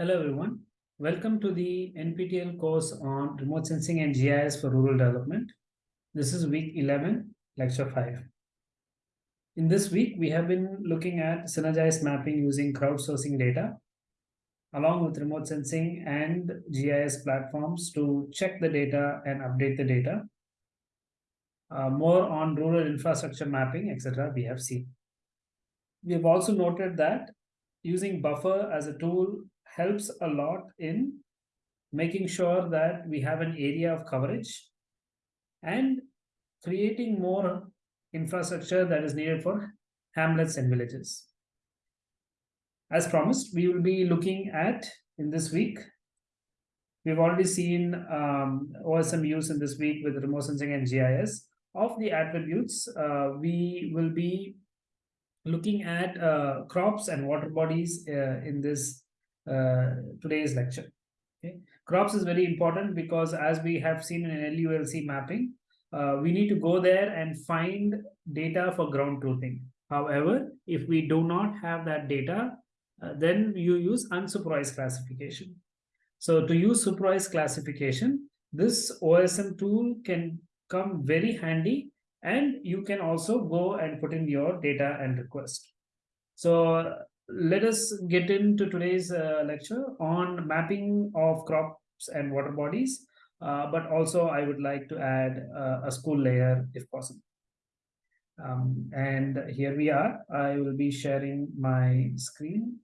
Hello everyone. Welcome to the NPTEL course on remote sensing and GIS for rural development. This is week 11, lecture 5. In this week, we have been looking at synergized mapping using crowdsourcing data along with remote sensing and GIS platforms to check the data and update the data. Uh, more on rural infrastructure mapping, etc. we have seen. We have also noted that using buffer as a tool helps a lot in making sure that we have an area of coverage and creating more infrastructure that is needed for hamlets and villages. As promised, we will be looking at in this week. We've already seen um, OSM use in this week with remote sensing and GIS. Of the attributes, uh, we will be looking at uh, crops and water bodies uh, in this uh, today's lecture. Okay. Crops is very important because as we have seen in LULC mapping, uh, we need to go there and find data for ground truthing. However, if we do not have that data, uh, then you use unsupervised classification. So to use supervised classification, this OSM tool can come very handy and you can also go and put in your data and request. So let us get into today's uh, lecture on mapping of crops and water bodies, uh, but also I would like to add uh, a school layer if possible. Um, and here we are. I will be sharing my screen.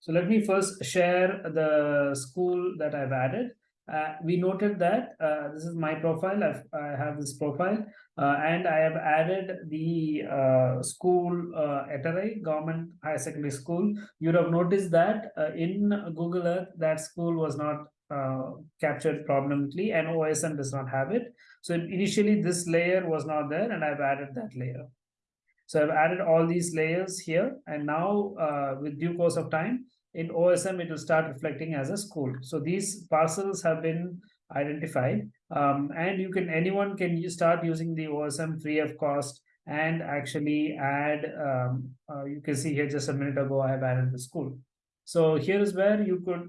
So let me first share the school that I've added uh, we noted that uh, this is my profile. I've, I have this profile uh, and I have added the uh, school uh, Government Higher Secondary School. You'd have noticed that uh, in Google Earth, that school was not uh, captured prominently and OSM does not have it. So initially this layer was not there and I've added that layer. So I've added all these layers here and now with due course of time, in OSM, it will start reflecting as a school. So these parcels have been identified um, and you can anyone can start using the OSM free of cost and actually add um, uh, you can see here just a minute ago I have added the school. So here is where you could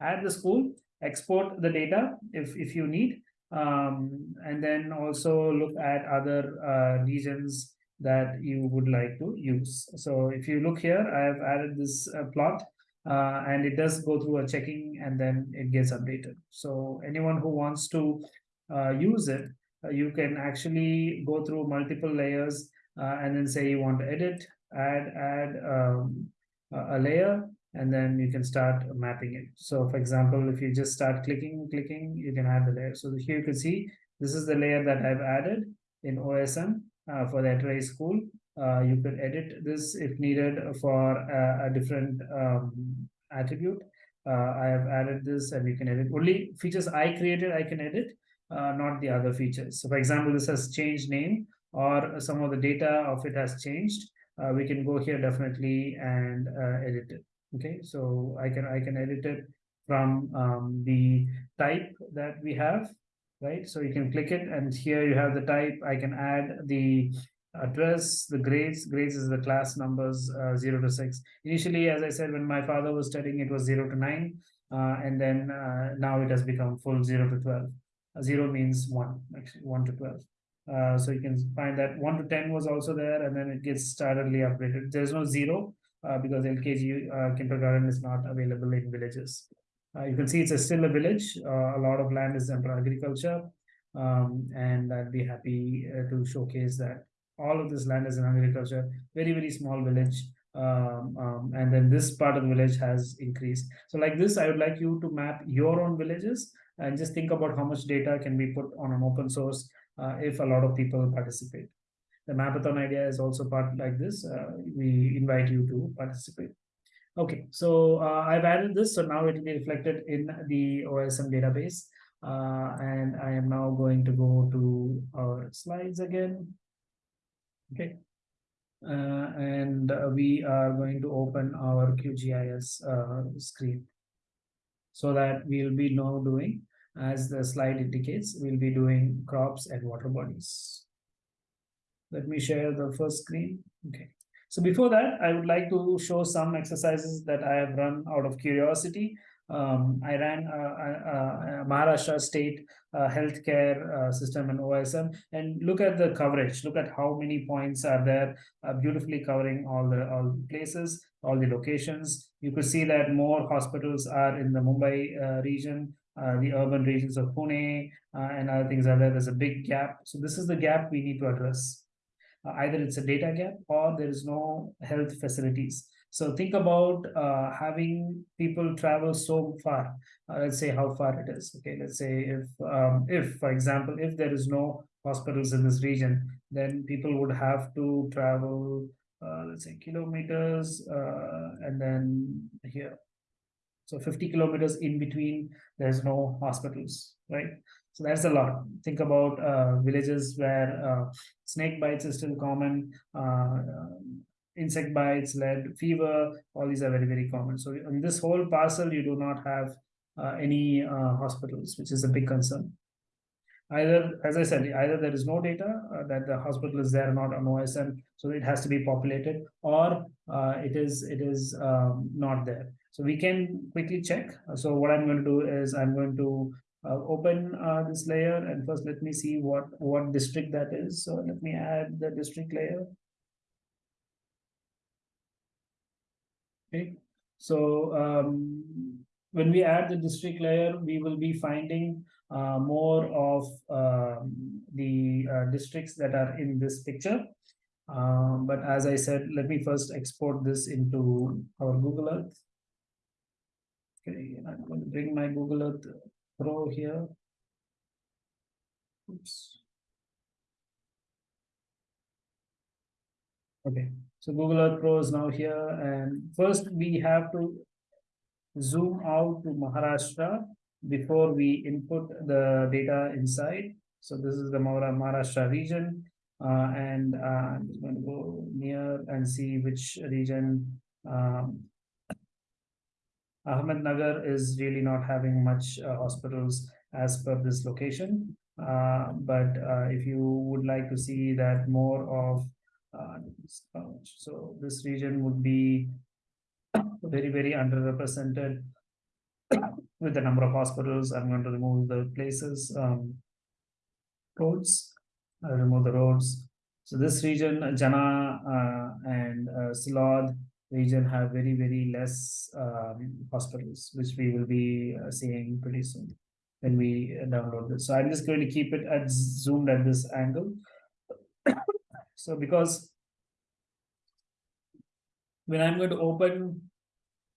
add the school, export the data if, if you need, um, and then also look at other uh, regions that you would like to use. So if you look here, I have added this uh, plot uh, and it does go through a checking and then it gets updated. So anyone who wants to uh, use it, uh, you can actually go through multiple layers uh, and then say you want to edit, add, add um, a layer, and then you can start mapping it. So for example, if you just start clicking, clicking, you can add the layer. So here you can see, this is the layer that I've added in OSM for the Eterai school. Uh, you could edit this if needed for a, a different um, attribute. Uh, I have added this and you can edit. Only features I created I can edit uh, not the other features. So for example this has changed name or some of the data of it has changed. Uh, we can go here definitely and uh, edit it. Okay? So I can I can edit it from um, the type that we have right? So you can click it and here you have the type. I can add the address, the grades. Grades is the class numbers uh, 0 to 6. Initially, as I said, when my father was studying, it was 0 to 9. Uh, and then uh, now it has become full 0 to 12. Uh, 0 means 1, actually 1 to 12. Uh, so you can find that 1 to 10 was also there and then it gets staggeredly upgraded. There's no 0 uh, because LKG kindergarten is not available in villages. Uh, you can see it's a, still a village. Uh, a lot of land is under agriculture. Um, and I'd be happy uh, to showcase that all of this land is in agriculture. Very, very small village. Um, um, and then this part of the village has increased. So like this, I would like you to map your own villages and just think about how much data can be put on an open source uh, if a lot of people participate. The Mapathon idea is also part like this. Uh, we invite you to participate. Okay, so uh, I've added this, so now it will be reflected in the OSM database. Uh, and I am now going to go to our slides again. Okay. Uh, and we are going to open our QGIS uh, screen. So that we'll be now doing, as the slide indicates, we'll be doing crops and water bodies. Let me share the first screen. Okay. So before that, I would like to show some exercises that I have run out of curiosity. Um, I ran a, a Maharashtra state uh, healthcare uh, system and OSM, and look at the coverage. Look at how many points are there, uh, beautifully covering all the all places, all the locations. You could see that more hospitals are in the Mumbai uh, region, uh, the urban regions of Pune, uh, and other things are there. There's a big gap. So this is the gap we need to address. Either it's a data gap or there is no health facilities. So think about uh, having people travel so far. Uh, let's say how far it is. Okay, let's say if um, if for example if there is no hospitals in this region, then people would have to travel uh, let's say kilometers uh, and then here. So 50 kilometers in between, there's no hospitals, right? So that's a lot. Think about uh, villages where uh, snake bites is still common, uh, insect bites, lead, fever, all these are very, very common. So in this whole parcel, you do not have uh, any uh, hospitals, which is a big concern. Either, as I said, either there is no data uh, that the hospital is there, or not on OSM, so it has to be populated, or uh, it is it is um, not there. So we can quickly check. So what I'm going to do is I'm going to uh, open uh, this layer and first let me see what what district that is. So let me add the district layer. Okay, so um, when we add the district layer, we will be finding uh, more of um, the uh, districts that are in this picture. Um, but as I said, let me first export this into our Google Earth. Okay, I'm going to bring my Google Earth Pro here. Oops. Okay, so Google Earth Pro is now here. And first we have to zoom out to Maharashtra before we input the data inside. So this is the Maharashtra region. Uh, and uh, I'm just going to go near and see which region. Um, Ahmednagar is really not having much uh, hospitals as per this location. Uh, but uh, if you would like to see that more of so this region would be very, very underrepresented with the number of hospitals. I'm going to remove the places, um, roads, I'll remove the roads. So this region, Jalna uh, and uh, Sillod region have very, very less um, hospitals, which we will be uh, seeing pretty soon when we download this. So I'm just going to keep it at zoomed at this angle. so because when I'm going to open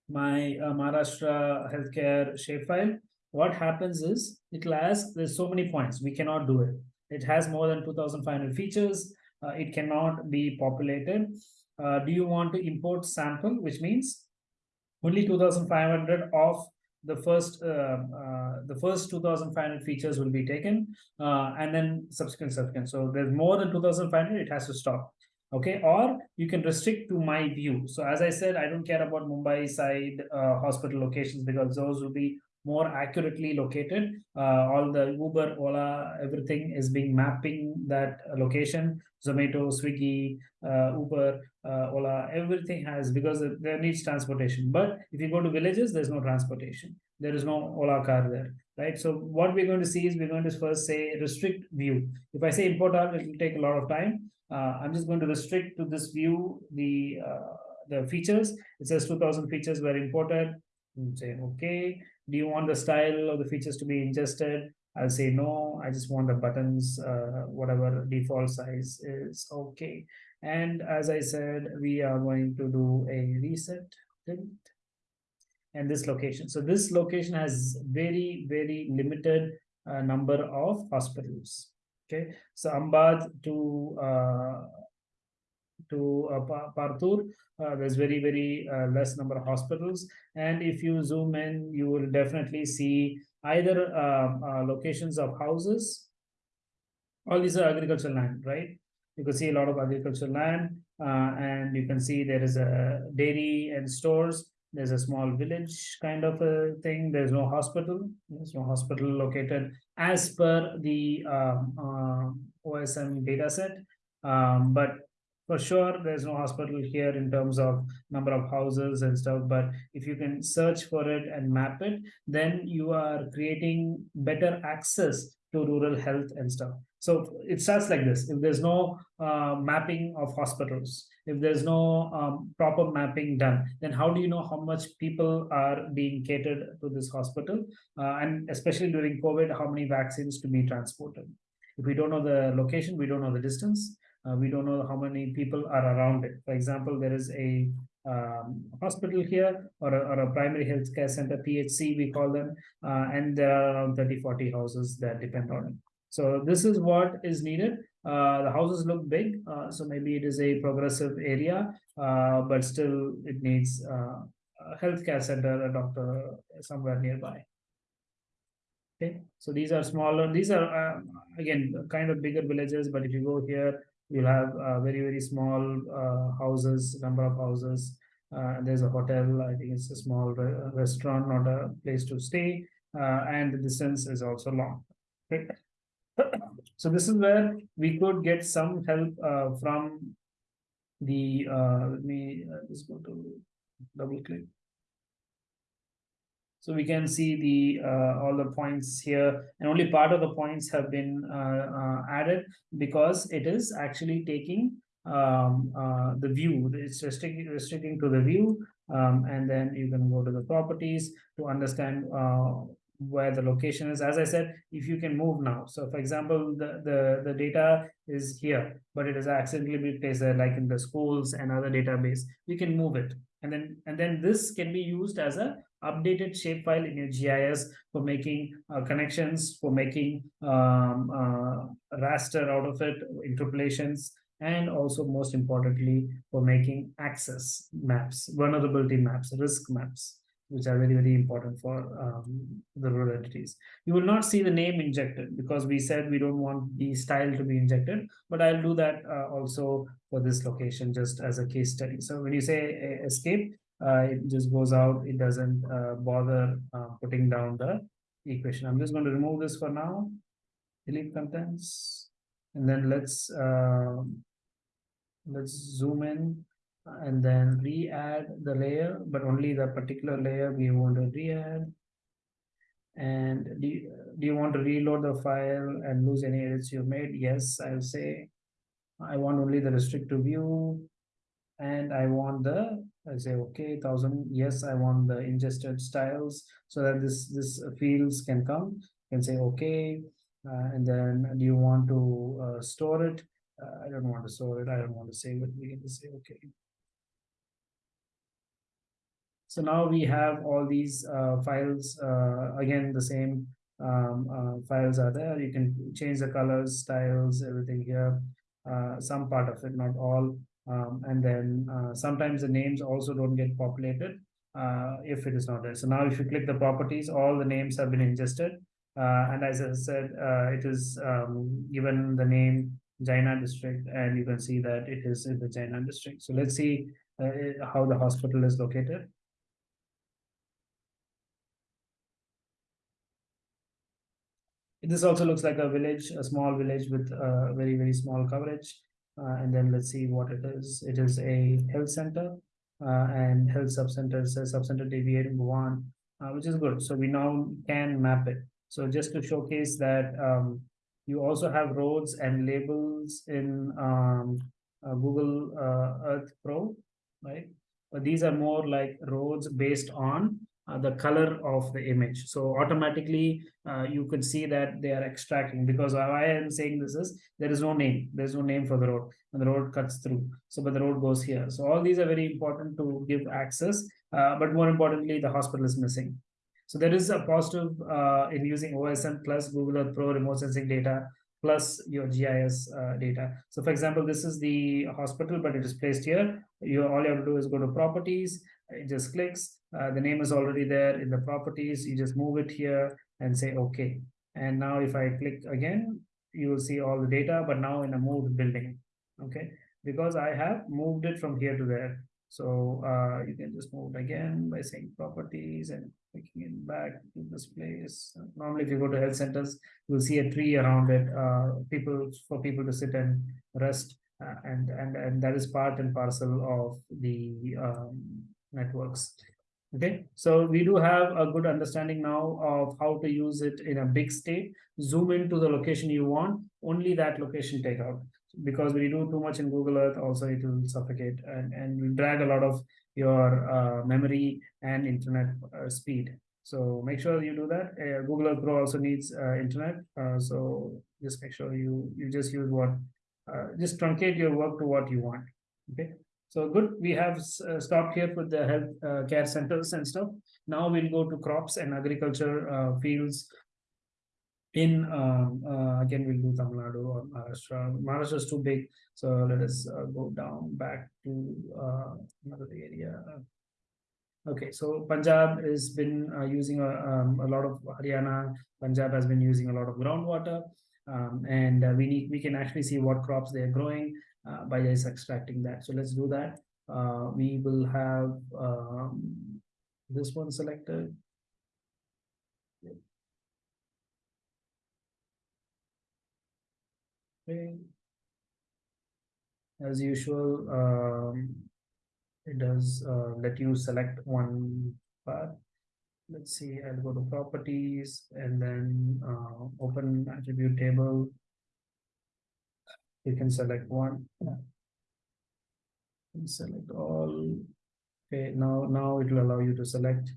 my uh, Maharashtra healthcare shapefile, what happens is it'll ask, there's so many points, we cannot do it. It has more than 2,500 features. Uh, it cannot be populated. Uh, do you want to import sample, which means only 2,500 of the first uh, uh, the first 2,500 features will be taken, uh, and then subsequent subsequent. So there's more than 2,500, it has to stop. Okay? Or you can restrict to my view. So as i said i don't care about mumbai side uh, hospital locations because those will be more accurately located. Uh, all the uber ola everything is being mapping that location. Zomato swiggy uh, uber uh, ola everything has because there needs transportation. But if you go to villages there's no transportation. There is no ola car there right? So what we're going to see is we're going to first say restrict view. If i say import all it will take a lot of time. Uh, I'm just going to restrict to this view the uh, the features. It says 2000 features were imported. I'm say, okay, do you want the style of the features to be ingested? I'll say no, I just want the buttons, uh, whatever default size is okay. And as I said, we are going to do a reset and this location. So this location has very, very limited uh, number of hospitals. Okay, so Ambad to uh, to uh, Partur, uh, there's very very uh, less number of hospitals, and if you zoom in, you will definitely see either uh, uh, locations of houses. All these are agricultural land, right? You can see a lot of agricultural land, uh, and you can see there is a dairy and stores. There's a small village kind of a thing. There's no hospital. There's no hospital located as per the um, uh, OSM data set. Um, but for sure there's no hospital here in terms of number of houses and stuff but if you can search for it and map it then you are creating better access to rural health and stuff. So it starts like this. If there's no uh, mapping of hospitals if there's no um, proper mapping done then how do you know how much people are being catered to this hospital? Uh, and especially during covid how many vaccines to be transported? If we don't know the location we don't know the distance uh, we don't know how many people are around it. For example, there is a um, hospital here or a, or a primary health care center, PHC, we call them, uh, and there are around 30, 40 houses that depend on it. So this is what is needed. Uh, the houses look big, uh, so maybe it is a progressive area, uh, but still it needs uh, a healthcare center, a doctor somewhere nearby. Okay, so these are smaller, these are again kind of bigger villages, but if you go here, you'll have uh, very very small uh, houses number of houses uh, there's a hotel. I think it's a small re restaurant not a place to stay and the distance is also long so this is where we could get some help from the let me just go to double click so we can see the uh, all the points here and only part of the points have been uh, uh, added because it is actually taking um, uh, the view. It's restricting, restricting to the view um, and then you can go to the properties to understand uh, where the location is. As I said, if you can move now. So for example, the, the, the data is here, but it is accidentally been placed there like in the schools and other database, we can move it. And then, and then this can be used as a updated shapefile in your GIS for making uh, connections, for making um, uh, raster out of it, interpolations, and also most importantly, for making access maps, vulnerability maps, risk maps, which are very, very important for um, the rural entities. You will not see the name injected because we said we don't want the style to be injected, but I'll do that uh, also for this location just as a case study. So when you say escape, uh, it just goes out. It doesn't uh, bother uh, putting down the equation. I'm just going to remove this for now. Delete contents, and then let's let's zoom in and then re-add the layer, but only the particular layer we want to re-add. And do you, do you want to reload the file and lose any edits you made? Yes, I'll say I want only the restrict to view and I want the I say okay thousand yes I want the ingested styles so that this this fields can come. You can say okay uh, and then do you want to uh, store it? Uh, I don't want to store it. I don't want to save it. We can just say okay. So now we have all these uh, files uh, again the same um, uh, files are there. You can change the colors styles everything here some part of it not all um, and then uh, sometimes the names also don't get populated uh, if it is not there. So now if you click the properties, all the names have been ingested. Uh, and as I said, uh, it is um, given the name Jalna district, and you can see that it is in the Jalna district. So let's see uh, how the hospital is located. This also looks like a village, a small village with uh, very, very small coverage. Uh, and then let's see what it is. It is a health center uh, and health subcenter says subcenter deviate in Bhuvan, uh, which is good. So we now can map it. So just to showcase that um, you also have roads and labels in um, Google Earth Pro, right? But these are more like roads based on uh, the color of the image. So automatically uh, you could see that they are extracting because I am saying this is there is no name. There's no name for the road and the road cuts through. So but the road goes here. So all these are very important to give access. Uh, but more importantly, the hospital is missing. So there is a positive uh, in using OSM plus Google Earth Pro remote sensing data plus your GIS uh, data. So for example, this is the hospital, but it is placed here. You all you have to do is go to properties it just clicks uh, the name is already there in the properties you just move it here and say okay and now if i click again you will see all the data but now in a moved building Okay, because I have moved it from here to there. So uh, you can just move it again by saying properties and clicking it back to this place. Normally, if you go to health centers, you'll see a tree around it, uh, people for people to sit and rest, uh, and and and that is part and parcel of the um, networks. Okay, so we do have a good understanding now of how to use it in a big state. Zoom into the location you want, only that location take out because you do too much in Google Earth, also it will suffocate and, and drag a lot of your uh, memory and internet uh, speed. So make sure you do that. Uh, Google Earth Pro also needs uh, internet. Uh, so just make sure you, you just use what, uh, just truncate your work to what you want. Okay. So good, we have stopped here with the health care centers and stuff. Now we'll go to crops and agriculture fields in um, uh, again we'll do Tamil Nadu or Maharashtra. Maharashtra is too big, so let us uh, go down back to uh, another area. Okay, so Punjab has been uh, using a, um, a lot of Haryana. Punjab has been using a lot of groundwater, um, and uh, we need we can actually see what crops they are growing uh, by just extracting that. So let's do that. we will have um, this one selected. Okay. As usual, um, it does uh, let you select one path. Let's see, I'll go to properties and then uh, open attribute table. You can select one. And select all. Okay, now now it will allow you to select.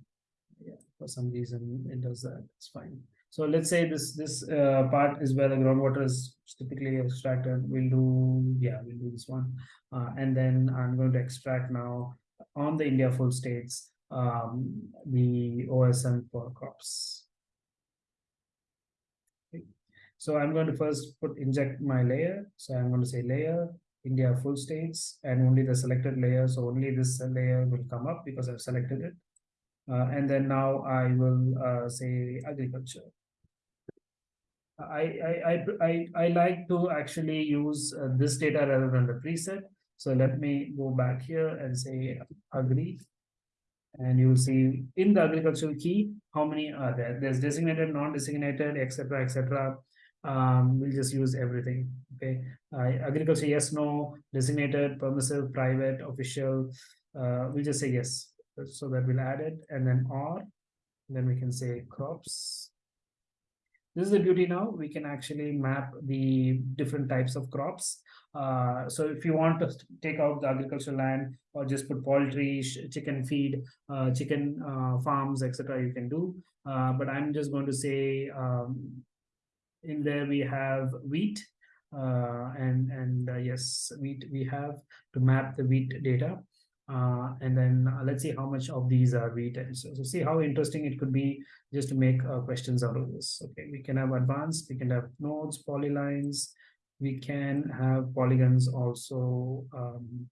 Yeah, for some reason it does that. It's fine. So let's say this this uh, part is where the groundwater is typically extracted. We'll do, yeah, we'll do this one. Uh, and then I'm going to extract now on the India full states, um, the OSM for crops. So I'm going to first put inject my layer. So I'm going to say layer, India full states, and only the selected layer. So only this layer will come up because I've selected it. Uh, and then now I will uh, say agriculture. I, I, I, I, like to actually use uh, this data rather than the preset. So let me go back here and say agree. And you will see in the agricultural key, how many are there? There's designated, non-designated, etc., etc. Um, we'll just use everything. Okay. Uh, agriculture, yes, no, designated, permissive, private, official. Uh, we'll just say yes. So that we'll add it and then or, then we can say crops this is the beauty now. We can actually map the different types of crops. Uh, so if you want to take out the agricultural land or just put poultry, chicken feed, uh, chicken uh, farms, etc., you can do. Uh, but I'm just going to say um, in there we have wheat, uh, and and uh, yes, wheat we have to map the wheat data. Uh, and then uh, let's see how much of these are written. So, so see how interesting it could be just to make uh, questions out of this. Okay, we can have advanced, we can have nodes, polylines, we can have polygons also. Um,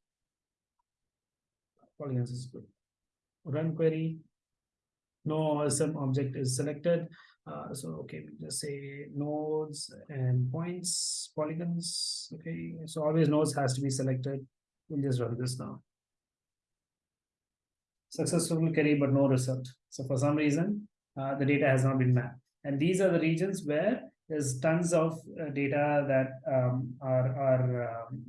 polygons is good. Run query. No some object is selected. Uh, so okay, we just say nodes and points, polygons. Okay, so always nodes has to be selected. We'll just run this now successful query but no result. So for some reason, uh, the data has not been mapped. And these are the regions where there's tons of uh, data that um, are, are, um,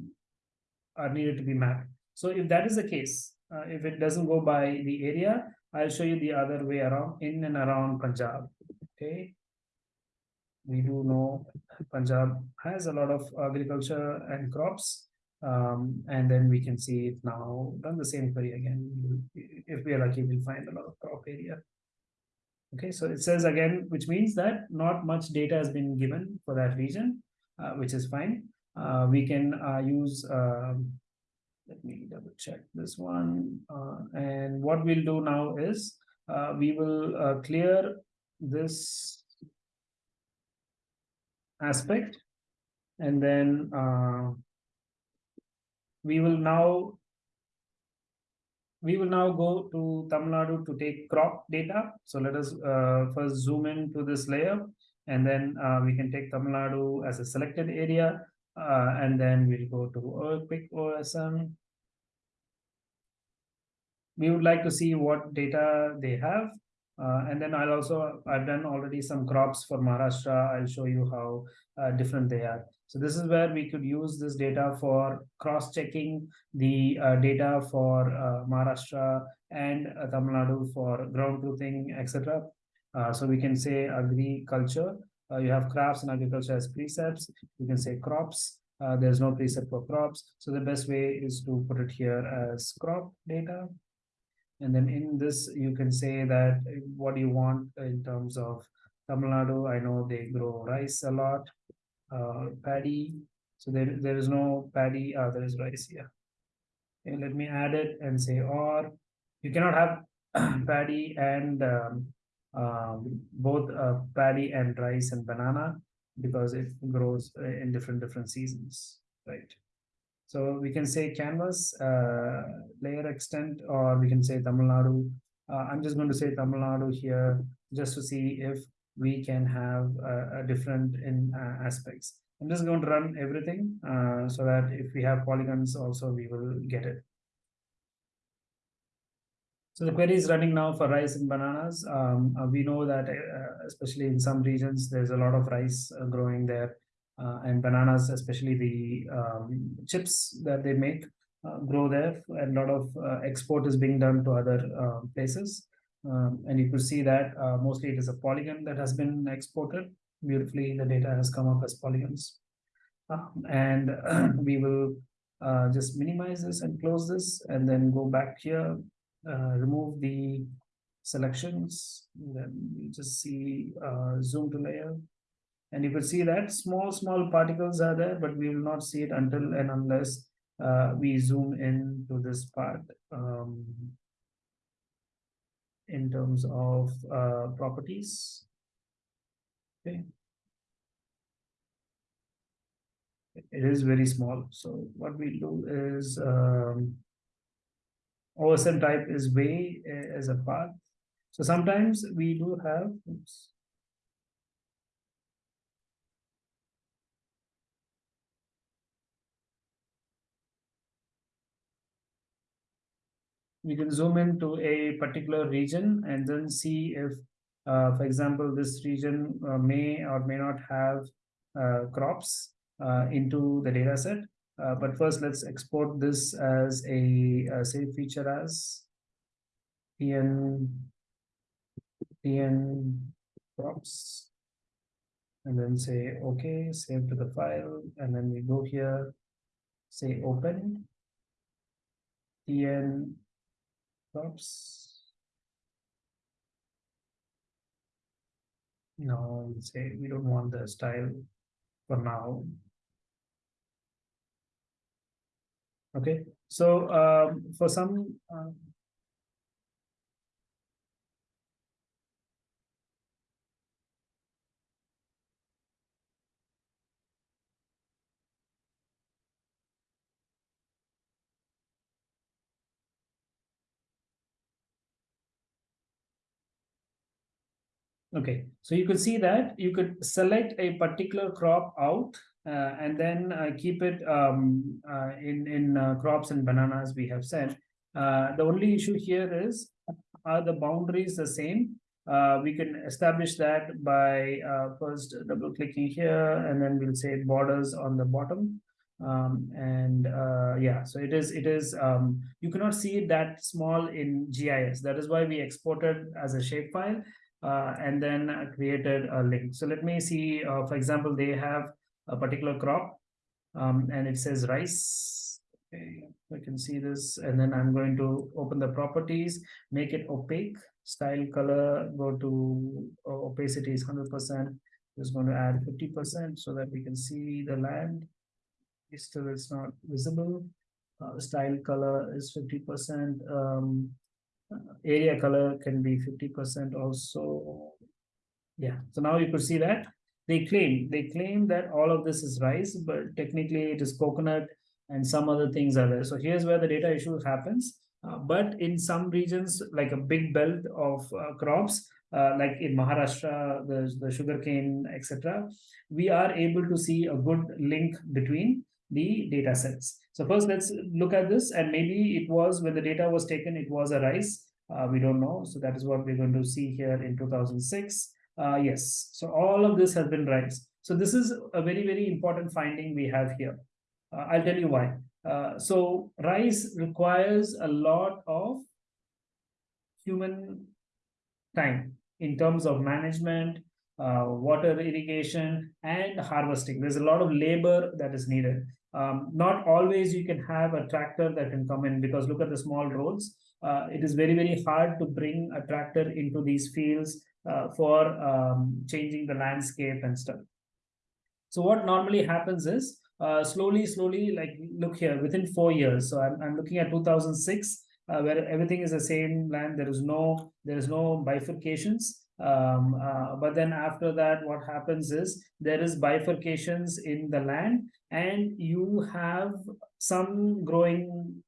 are needed to be mapped. So if that is the case, uh, if it doesn't go by the area, I'll show you the other way around in and around Punjab. Okay. We do know Punjab has a lot of agriculture and crops. Um, and then we can see it now run the same query again. If we are lucky, we'll find a lot of crop area. Okay, so it says again, which means that not much data has been given for that region, uh, which is fine. Uh, we can uh, use, um, let me double check this one. Uh, and what we'll do now is uh, we will uh, clear this aspect and then we will now we will now go to Tamil Nadu to take crop data. So let us uh, first zoom in to this layer and then uh, we can take Tamil Nadu as a selected area Uh, and then we'll go to QuickOSM. We would like to see what data they have. Uh, and then I'll also, I've done already some crops for Maharashtra. I'll show you how uh, different they are. So this is where we could use this data for cross-checking the uh, data for uh, Maharashtra and uh, Tamil Nadu for ground truthing, etc. Uh, so we can say agriculture. You have crafts and agriculture as presets. You can say crops. There's no preset for crops. So the best way is to put it here as crop data. And then in this, you can say that what you want in terms of Tamil Nadu. I know they grow rice a lot uh, paddy. So there, there is no paddy, uh, there is rice here. Okay, let me add it and say, or you cannot have paddy and um, um, both uh, paddy and rice and banana because it grows uh, in different different seasons, right? So we can say canvas uh, layer extent, or we can say Tamil Nadu. Uh, I'm just going to say Tamil Nadu here just to see if we can have a, a different in uh, aspects. I'm just going to run everything uh, so that if we have polygons also we will get it. So the query is running now for rice and bananas. Um, uh, we know that uh, especially in some regions, there's a lot of rice uh, growing there uh, and bananas, especially the um, chips that they make grow there. And a lot of export is being done to other places. Um, and you could see that uh, mostly it is a polygon that has been exported. Beautifully, the data has come up as polygons. Uh, and we will uh, just minimize this and close this and then go back here, uh, remove the selections. Then you just see uh, zoom to layer. And you could see that small, small particles are there, but we will not see it until and unless uh, we zoom in to this part. Um, in terms of uh, properties. Okay. It is very small. So what we do is um, OSM type is way uh, as a path. So sometimes we do have, oops, you can zoom into a particular region and then see if, uh, for example, this region uh, may or may not have uh, crops uh, into the data set. Uh, but first, let's export this as a, a save feature as PN, PN crops. And then say, okay, save to the file. And then we go here, say open. PN Oops. No, we say we don't want the style for now. Okay, so um, for some uh, Okay, so you could see that you could select a particular crop out uh, and then uh, keep it um, uh, in, in uh, crops and bananas we have said. Uh, the only issue here is, are the boundaries the same? Uh, we can establish that by first double clicking here and then we'll say borders on the bottom. Um, and yeah, so it is, it is, um, you cannot see it that small in GIS. That is why we exported as a shapefile uh, and then created a link. So let me see, uh, for example, they have a particular crop um, and it says rice. Okay, I can see this and then I'm going to open the properties, make it opaque, style color, go to uh, opacity is 100%. Just going to add 50% so that we can see the land. Still, it's not visible. Uh, style color is 50%. Um, area color can be 50% also. Yeah, so now you could see that they claim, they claim that all of this is rice, but technically it is coconut and some other things are there. So here's where the data issue happens. Uh, but in some regions, like a big belt of uh, crops, uh, like in Maharashtra, the, the sugarcane, etc., we are able to see a good link between the data sets. So first let's look at this and maybe it was when the data was taken, it was a rise. Uh, we don't know. So that is what we're going to see here in 2006. Uh, yes, so all of this has been rise. So this is a very, very important finding we have here. Uh, I'll tell you why. Uh, so rice requires a lot of human time in terms of management, uh, water irrigation, and harvesting. There's a lot of labor that is needed. Um, not always you can have a tractor that can come in because look at the small roads. Uh, it is very, very hard to bring a tractor into these fields uh, for um, changing the landscape and stuff. So what normally happens is uh, slowly, slowly, like look here within four years. So I'm, I'm looking at 2006, uh, where everything is the same land. There is no there is no bifurcations. Um, uh, but then after that, what happens is there is bifurcations in the land, and you have some growing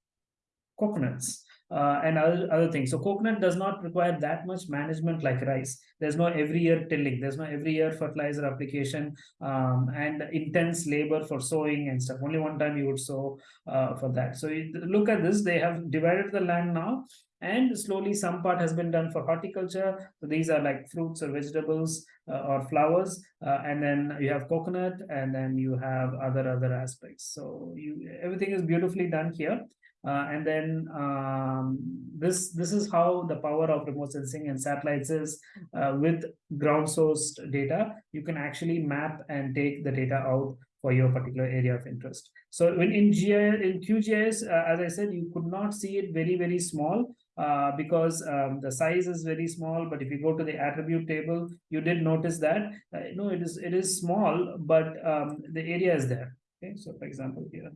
coconuts uh, and other, other things. So coconut does not require that much management like rice. There's no every year tilling. There's no every year fertilizer application um, and intense labor for sowing and stuff. Only one time you would sow uh, for that. So you, look at this. They have divided the land now and slowly some part has been done for horticulture. So these are like fruits or vegetables uh, or flowers. Uh, and then you have coconut and then you have other other aspects. So you everything is beautifully done here. Uh, and then um, this this is how the power of remote sensing and satellites is uh, with ground sourced data. You can actually map and take the data out for your particular area of interest. So when in GIS, in QGIS, uh, as I said, you could not see it very, very small uh, because um, the size is very small. But if you go to the attribute table, you did notice that, uh, no, it is it is small, but um, the area is there. Okay, so for example, here,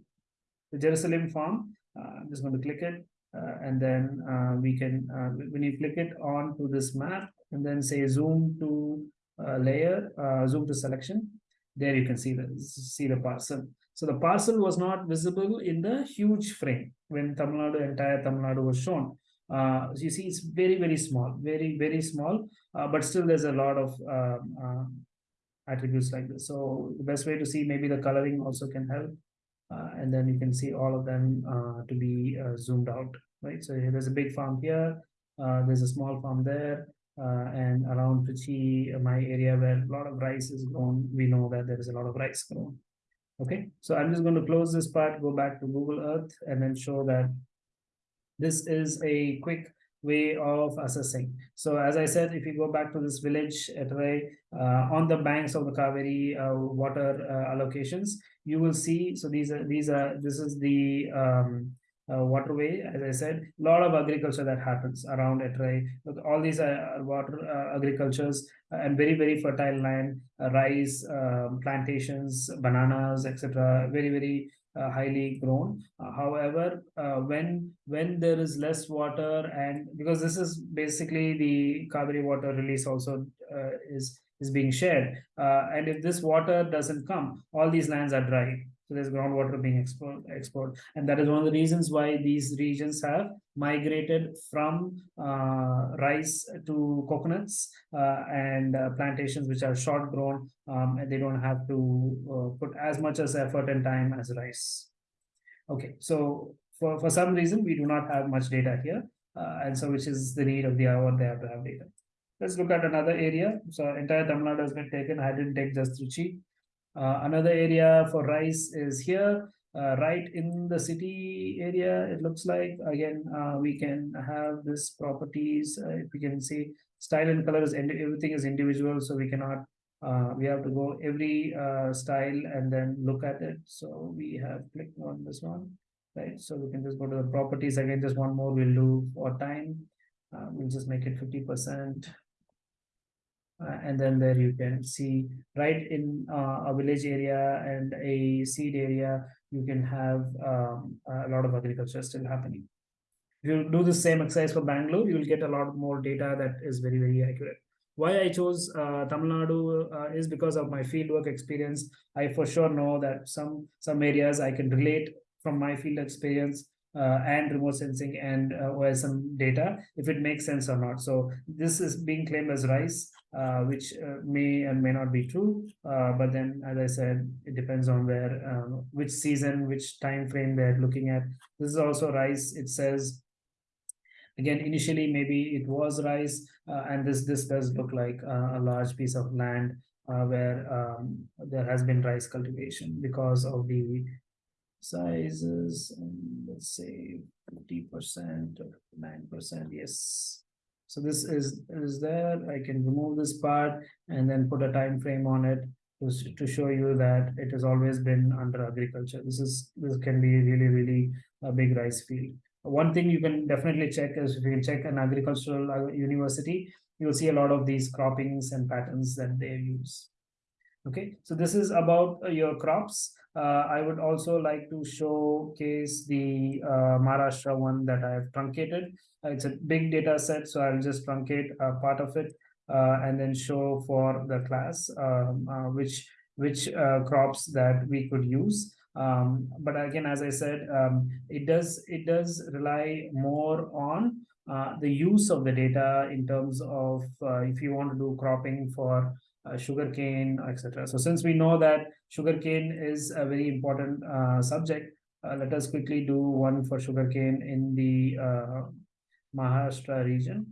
the Jerusalem farm, uh, I'm just going to click it. Uh, and then uh, we can, when you click it on to this map and then say zoom to layer, zoom to selection, there you can see the, see the parcel. So the parcel was not visible in the huge frame when Tamil Nadu, entire Tamil Nadu was shown. Uh, so you see, it's very, very small, very, very small, uh, but still there's a lot of uh, attributes like this. So the best way to see maybe the coloring also can help. Uh, and then you can see all of them uh, to be uh, zoomed out, right? So there's a big farm here, there's a small farm there, and around Trichy, my area where a lot of rice is grown, we know that there is a lot of rice grown. Okay, so I'm just going to close this part, go back to Google Earth, and then show that this is a quick way of assessing. So as I said, if you go back to this village at uh, on the banks of the Kaveri uh, water uh, allocations, you will see, so these are, these are, this is the um, uh, waterway, as I said, a lot of agriculture that happens around Etrai. All these are water uh, agricultures and very, very fertile land, uh, rice, um, plantations, bananas, etc. Very, very uh, highly grown. Uh, however, uh, when when there is less water and because this is basically the Kaveri water release also is is being shared. Uh, and if this water doesn't come, all these lands are dry. So there's groundwater being export, export. And that is one of the reasons why these regions have migrated from uh, rice to coconuts uh, and uh, plantations which are short grown um, and they don't have to uh, put as much as effort and time as rice. Okay, so for, for some reason, we do not have much data here. Uh, and so which is the need of the hour they have to have data. Let's look at another area. So entire Tamil Nadu has been taken. I didn't take just Trichy. Uh, another area for rice is here, uh, right in the city area. It looks like again uh, we can have this properties. Uh, if we can see style and color is everything is individual, so we cannot. Uh, we have to go every uh, style and then look at it. So we have clicked on this one, right? So we can just go to the properties again. Just one more we'll do for time. we'll just make it 50 percent uh, and then there you can see right in uh, a village area and a seed area, you can have um, a lot of agriculture still happening. If you do the same exercise for Bangalore, you will get a lot more data that is very, very accurate. Why I chose uh, Tamil Nadu uh, is because of my fieldwork experience. I for sure know that some some areas I can relate from my field experience uh, and remote sensing and uh, OSM data if it makes sense or not. So this is being claimed as rice, uh, which uh, may and may not be true. Uh, but then, as I said, it depends on where, um, which season, which time frame they're looking at. This is also rice. It says again initially maybe it was rice uh, and this this does look like a large piece of land where um, there has been rice cultivation because of the sizes and let's say 50% or 9% yes. So this is is there i can remove this part and then put a time frame on it to, to show you that it has always been under agriculture. This is this can be really really a big rice field. One thing you can definitely check is if you can check an agricultural uh, university you'll see a lot of these croppings and patterns that they use. Okay? So this is about uh, your crops uh, I would also like to showcase the uh, Maharashtra one that I have truncated. Uh, it's a big data set, so I'll just truncate a part of it uh, and then show for the class um, uh, which which crops that we could use. Um, but again, as I said, um, it does it does rely more on the use of the data in terms of if you want to do cropping for uh, sugarcane, etc. So since we know that sugarcane is a very important uh, subject, uh, let us quickly do one for sugarcane in the uh, Maharashtra region,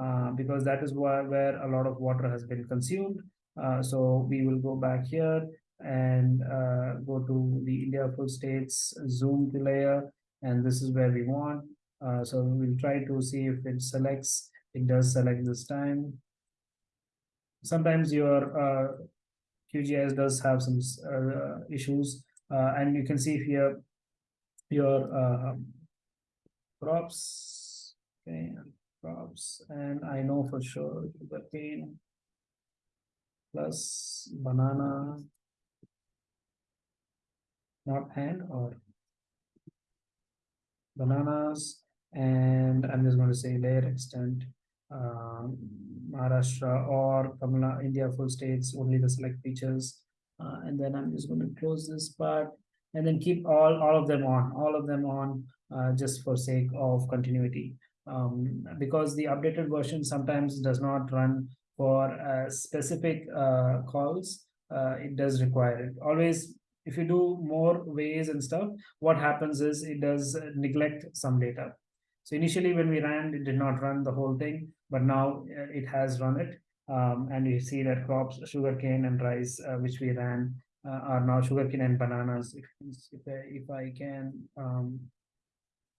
uh, because that is where, where a lot of water has been consumed. Uh, so we will go back here and go to the India full states, zoom to layer, and this is where we want. so we'll try to see if it selects, it does select this time sometimes your uh, QGIS does have some uh, issues, uh, and you can see here your uh, crops, okay, crops, and I know for sure cane plus banana, not and or bananas, and I'm just going to say layer extent um, Maharashtra or Tamil India full states, only the select features. Uh, and then I'm just going to close this part and then keep all, all of them on, all of them on uh, just for sake of continuity. Um, because the updated version sometimes does not run for uh, specific uh, calls, uh, it does require it. Always, if you do more ways and stuff, what happens is it does neglect some data. So initially when we ran, it did not run the whole thing, but now uh, it has run it. Um, and you see that crops, sugarcane and rice, uh, which we ran, uh, are now sugarcane and bananas. If, if, I, if I can um,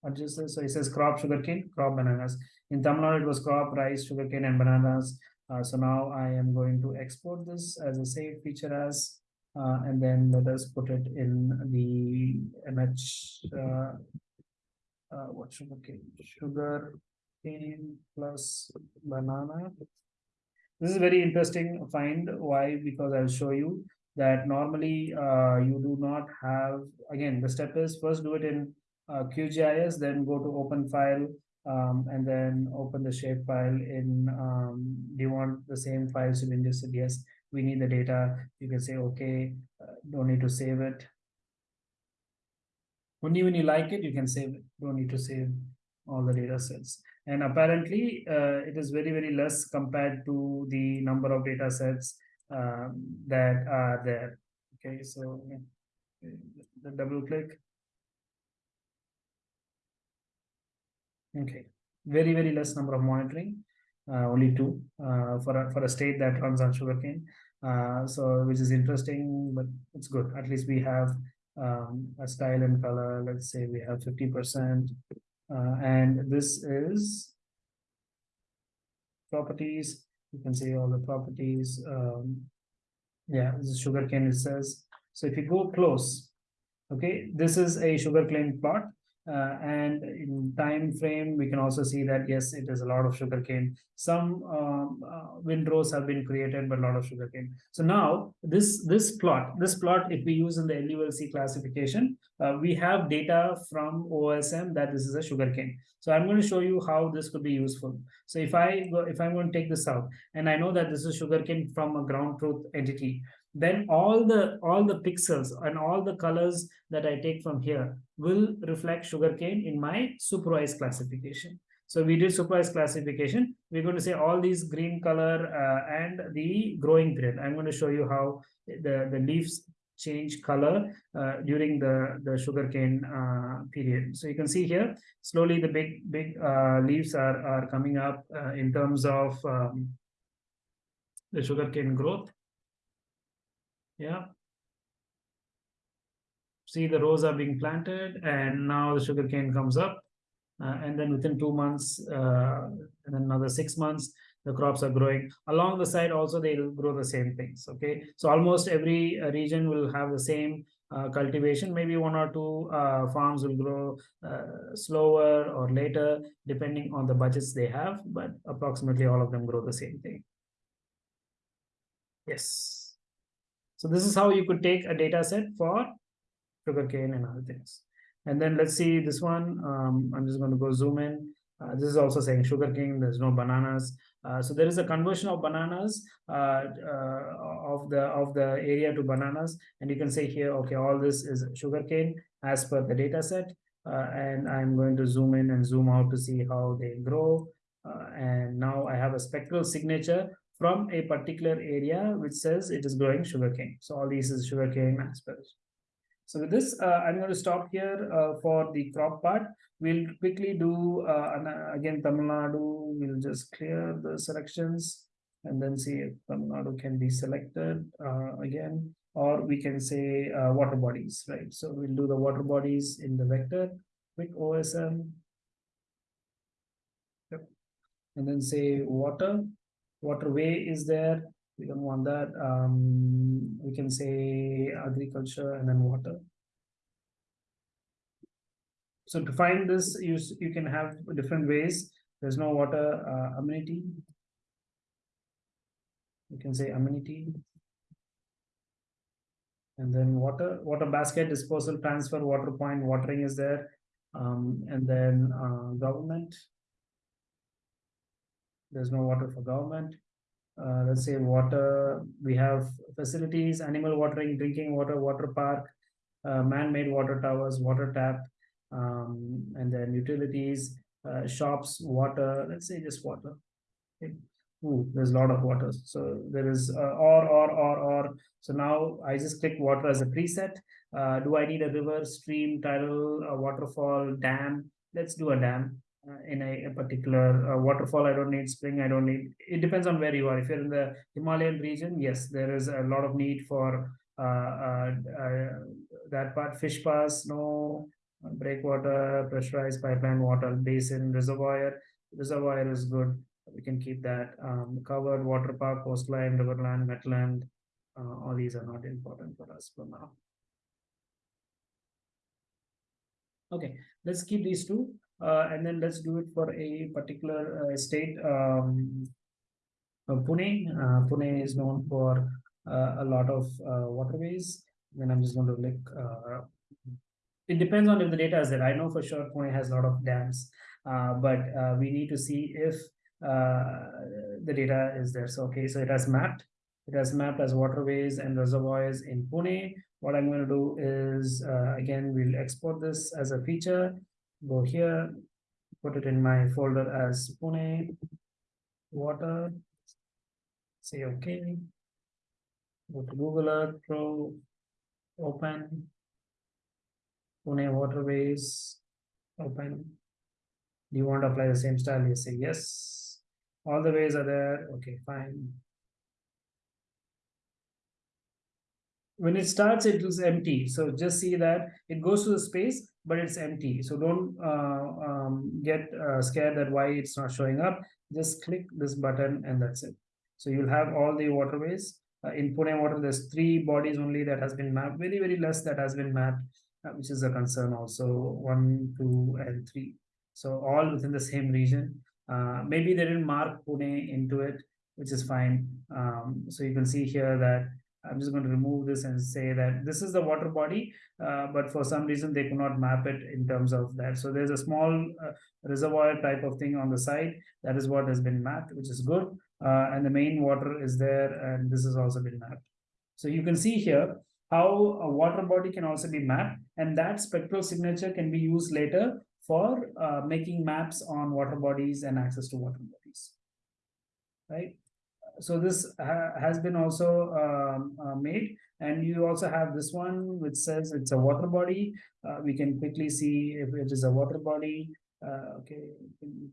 adjust this, so it says crop sugarcane, crop bananas. In Tamil it was crop, rice, sugarcane, and bananas. Uh, so now I am going to export this as a save feature as, uh, and then let us put it in the MH uh, what sugar cane? Sugar cane plus banana. This is very interesting find. Why? Because I'll show you that normally uh, you do not have, again, the step is first do it in uh, QGIS, then go to open file, um, and then open the shape file in, um, do you want the same files? You can just say, yes, we need the data. You can say, okay, uh, don't need to save it. Only when you like it, you can save it. Don't need to save all the data sets. And apparently, uh, it is very, very less compared to the number of data sets um, that are there. Okay, so the double click. Okay, very, very less number of monitoring. Uh, only two uh, for a, for a state that runs on sugarcane. Uh, so which is interesting, but it's good. At least we have um, a style and color. Let's say we have 50%. Uh, and this is properties. You can see all the properties. Um, yeah, this is sugarcane, it says. So if you go close, okay, this is a sugarcane plot. Uh, and in time frame, we can also see that yes, it is a lot of sugarcane. Some um, uh, windrows have been created, but a lot of sugarcane. So now this this plot, this plot, if we use in the LULC classification, uh, we have data from OSM that this is a sugarcane. So I'm going to show you how this could be useful. So if I go, if I'm going to take this out, and I know that this is sugarcane from a ground truth entity, then all the all the pixels and all the colors that I take from here will reflect sugarcane in my supervised classification. So we did supervised classification. We're going to say all these green color uh, and the growing period. I'm going to show you how the, the leaves change color uh, during the, the sugarcane uh, period. So you can see here, slowly the big, big uh, leaves are, are coming up uh, in terms of um, the sugarcane growth. Yeah. See the rows are being planted and now the sugarcane comes up. Uh, and then within two months, uh, and another six months, the crops are growing. Along the side also they will grow the same things okay? So almost every uh, region will have the same uh, cultivation. Maybe one or two uh, farms will grow uh, slower or later depending on the budgets they have but approximately all of them grow the same thing. Yes. So this is how you could take a data set for sugarcane and other things and then let's see this one um, i'm just going to go zoom in uh, this is also saying sugarcane there's no bananas uh, so there is a conversion of bananas uh, uh, of the of the area to bananas, and you can say here, okay, all this is sugarcane as per the data set, uh, and I'm going to zoom in and zoom out to see how they grow. Uh, and now I have a spectral signature from a particular area which says it is growing sugarcane. So all these is sugarcane as per. So with this, I'm going to stop here for the crop part. We'll quickly do uh, uh, again Tamil Nadu. We'll just clear the selections and then see if Tamil Nadu can be selected uh, again, or we can say uh, water bodies, right? So we'll do the water bodies in the vector, QuickOSM, yep. and then say water. Waterway is there. We don't want that. Um, we can say agriculture and then water. So to find this, you, you can have different ways. There's no water uh, amenity. You can say amenity. And then water, water basket, disposal, transfer, water point, watering is there. Um, and then uh, government. There's no water for government. Uh, let's say water, we have facilities, animal watering, drinking water, water park, uh, man-made water towers, water tap, um, and then utilities, uh, shops, water, let's say just water. Okay. Ooh, there's a lot of water. So there is uh, or, or, or, or. So now I just click water as a preset. Uh, do I need a river, stream, tidal, a waterfall, dam? Let's do a dam. Uh, in a, a particular uh, waterfall i don't need spring i don't need it depends on where you are if you're in the himalayan region yes there is a lot of need for uh, that part fish pass no breakwater, pressurized pipeline water, basin, reservoir. Reservoir is good. We can keep that. Um, covered water park, coastline, riverland, wetland. Uh, all these are not important for us for now. Okay, let's keep these two. Uh, and then let's do it for a particular uh, state. Um, uh, Pune. Pune is known for a lot of waterways. Then I'm just going to click it depends on if the data is there. I know for sure Pune has a lot of dams, uh, but uh, we need to see if uh, the data is there. So, okay, so it has mapped. It has mapped as waterways and reservoirs in Pune. What I'm going to do is, again, we'll export this as a feature. Go here, put it in my folder as Pune water. Say okay. Go to Google Earth Pro, open Pune waterways open. Do you want to apply the same style? You say yes. All the ways are there. Okay, fine. When it starts, it is empty. So just see that it goes to the space, but it's empty. So don't uh, um, get uh, scared that why it's not showing up. Just click this button and that's it. So you'll have all the waterways. Uh, in Pune water, there's three bodies only that has been mapped. Very, very less that has been mapped uh, which is a concern also one two and three so all within the same region uh, maybe they didn't mark Pune into it which is fine um, so you can see here that I'm just going to remove this and say that this is the water body, uh, but for some reason they could not map it in terms of that. So there's a small uh, reservoir type of thing on the side. That is what has been mapped, which is good. Uh, and the main water is there, and this has also been mapped. So you can see here how a water body can also be mapped and that spectral signature can be used later for uh, making maps on water bodies and access to water bodies. Right. So this ha has been also um, uh, made and you also have this one which says it's a water body. Uh, we can quickly see if it is a water body. Uh, okay,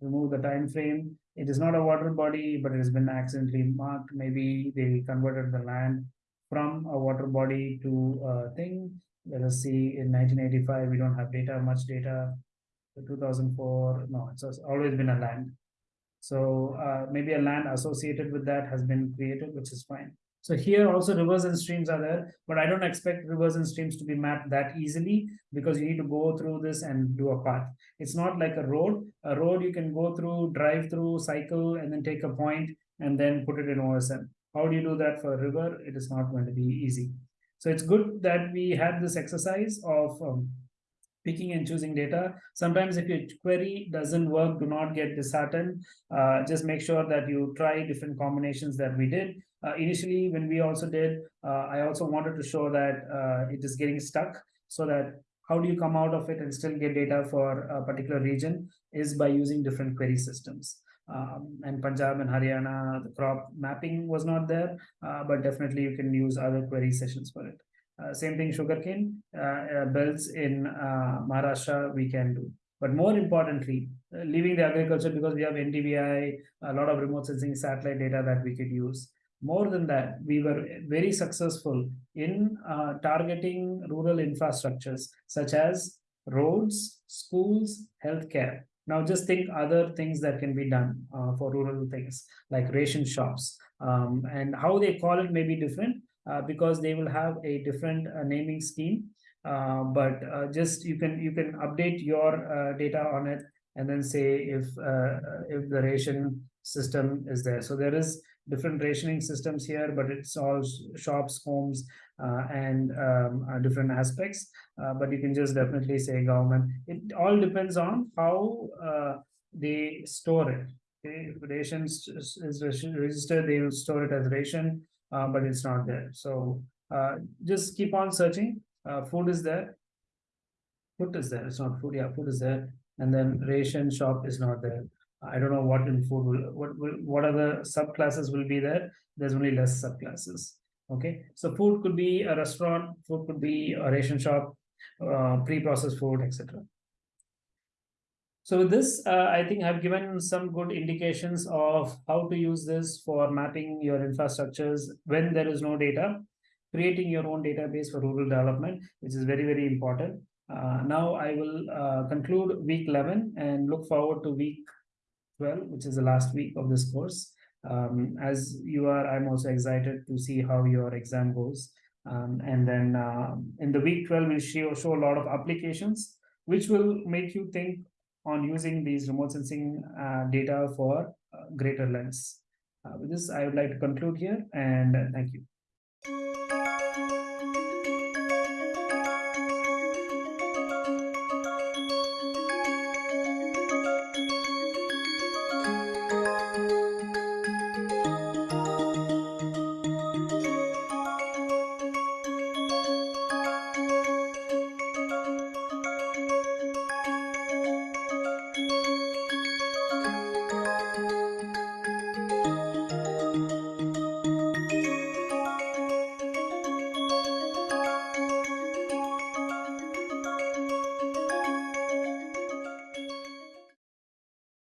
remove the time frame. It is not a water body, but it has been accidentally marked. Maybe they converted the land from a water body to a thing. Let us see in 1985, we don't have data, much data. 2004, no, it's always been a land. So uh, maybe a land associated with that has been created, which is fine. So here also rivers and streams are there, but I don't expect rivers and streams to be mapped that easily because you need to go through this and do a path. It's not like a road. A road you can go through, drive through, cycle, and then take a point and then put it in OSM. How do you do that for a river? It is not going to be easy. So it's good that we had this exercise of um, picking and choosing data. Sometimes if your query doesn't work, do not get disheartened. Uh, just make sure that you try different combinations that we did. Uh, initially, when we also did, uh, I also wanted to show that uh, it is getting stuck so that how do you come out of it and still get data for a particular region is by using different query systems. Um, and Punjab and Haryana, the crop mapping was not there, uh, but definitely you can use other query sessions for it. Uh, same thing, sugarcane uh, uh, belts in Maharashtra we can do. But more importantly, leaving the agriculture because we have NDVI, a lot of remote sensing satellite data that we could use. More than that, we were very successful in uh, targeting rural infrastructures such as roads, schools, healthcare. Now just think other things that can be done uh, for rural things like ration shops um, and how they call it may be different, because they will have a different uh, naming scheme. Uh, but just you can you can update your data on it and then say if if the ration system is there. So there is different rationing systems here, but it's all shops, homes, uh, and um, uh, different aspects. Uh, but you can just definitely say government. It all depends on how they store it. Okay, if ration is registered, they will store it as ration uh, but it's not there. So uh, just keep on searching. Uh, food is there. Food is there. It's not food. Yeah, food is there. And then ration shop is not there. I don't know what in food will what will what other subclasses will be there. There's only less subclasses. Okay, so food could be a restaurant, food could be a ration shop, uh, pre-processed food, etc. So with this, uh, I think I've given some good indications of how to use this for mapping your infrastructures when there is no data, creating your own database for rural development, which is very, very important. Uh, now I will uh, conclude week 11 and look forward to week 12, which is the last week of this course. Um, as you are, I'm also excited to see how your exam goes. Um, and then uh, in the week 12, we'll show, show a lot of applications, which will make you think on using these remote sensing uh, data for uh, greater lens. Uh, with this, I would like to conclude here and thank you.